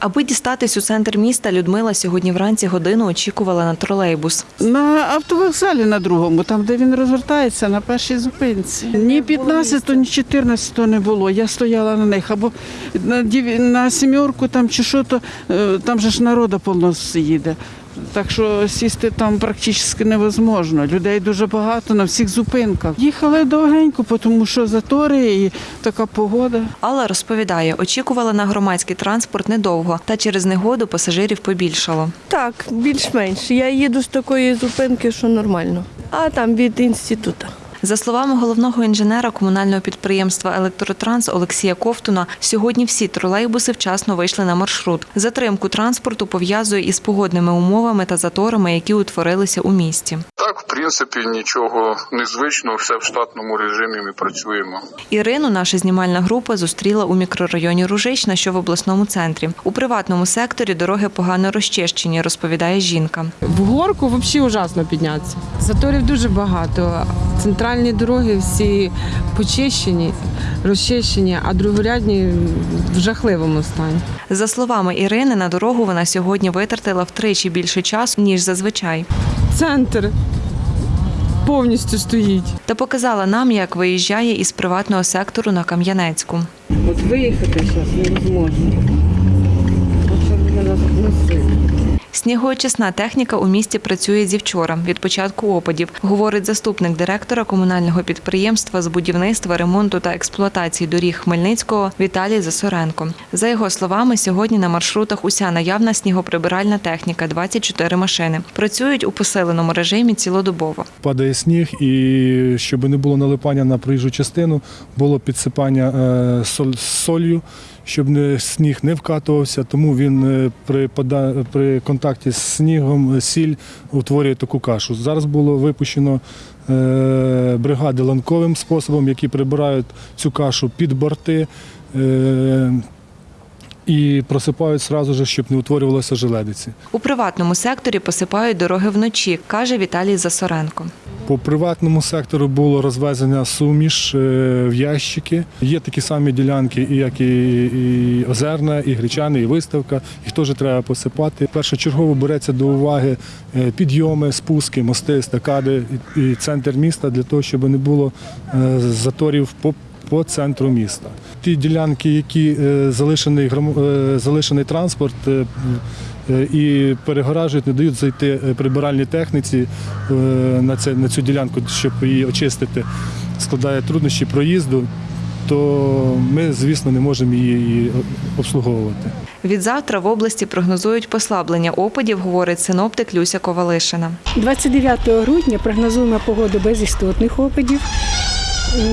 Аби дістатись у центр міста, Людмила сьогодні вранці годину очікувала на тролейбус. На автовокзалі на другому, там де він розвертається на першій зупинці. Ні 15, ні 14 не було. Я стояла на них. Або на, сімерку там чи що, то е, там же ж народу повно їде. Так що сісти там практично невозможно. Людей дуже багато на всіх зупинках. Їхали довгенько, тому що затори і така погода. Алла розповідає, очікувала на громадський транспорт недовго, та через негоду пасажирів побільшало. Так, більш-менш. Я їду з такої зупинки, що нормально. А там від інституту. За словами головного інженера комунального підприємства Електротранс Олексія Ковтуна, сьогодні всі тролейбуси вчасно вийшли на маршрут. Затримку транспорту пов'язує із погодними умовами та заторами, які утворилися у місті. Так, в принципі, нічого незвичного, все в штатному режимі ми працюємо. Ірину наша знімальна група зустріла у мікрорайоні Ружична, що в обласному центрі. У приватному секторі дороги погано розчищені, розповідає жінка. В горку взагалі ужасно піднятися. Заторів дуже багато. Центральні дороги всі почищені, розчищені, а другорядні в жахливому стані. За словами Ірини, на дорогу вона сьогодні витратила втричі більше часу ніж зазвичай, Центр повністю стоїть. та показала нам, як виїжджає із приватного сектору на Кам'янецьку. От виїхати зараз невозможно. Снігоочисна техніка у місті працює зі вчора, від початку опадів, говорить заступник директора комунального підприємства з будівництва, ремонту та експлуатації доріг Хмельницького Віталій Засоренко. За його словами, сьогодні на маршрутах уся наявна снігоприбиральна техніка 24 машини. Працюють у посиленому режимі цілодобово. падає сніг, і щоб не було налипання на проїжджу частину, було підсипання е, соль- солью, щоб сніг не вкатувався, тому він е, при, контакті з снігом е, сіль утворює таку кашу. Зараз було випущено е, бригади ланковим способом, які прибирають цю кашу під борти. І просипають сразу же, щоб не утворювалося желедиці. У приватному секторі посипають дороги вночі, каже Віталій Засоренко. По приватному сектору було розвезення суміш е, в ящики. Є такі самі ділянки, як і, і озерна, і гречани, і виставка. Їх теж треба посипати. Першочергово береться до уваги е, підйоми, спуски, мости, естакади і, і центр міста для того, щоб не було е, заторів по. По центру міста. Ті ділянки, які е, залишений, е, залишений транспорт е, і перегоражують, не дають зайти прибиральній техніці на, це, на цю ділянку, щоб її очистити, складає труднощі проїзду, то ми, звісно, не можемо її обслуговувати. Від завтра в області прогнозують послаблення опадів, говорить синоптик Люся Ковалишина. 29 грудня прогнозуємо погоду без істотних опадів.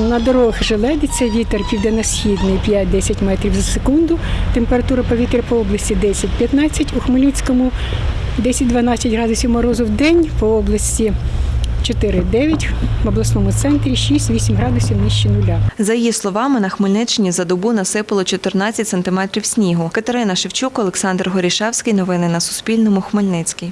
На дорогах желедиться, вітер південно-східний 5-10 метрів за секунду. Температура повітря по області 10-15, у Хмельницькому 10-12 градусів морозу в день, по області 4-9, в обласному центрі 6-8 градусів нижче нуля. За її словами, на Хмельниччині за добу насипало 14 сантиметрів снігу. Катерина Шевчук, Олександр Горішевський. Новини на Суспільному. Хмельницький.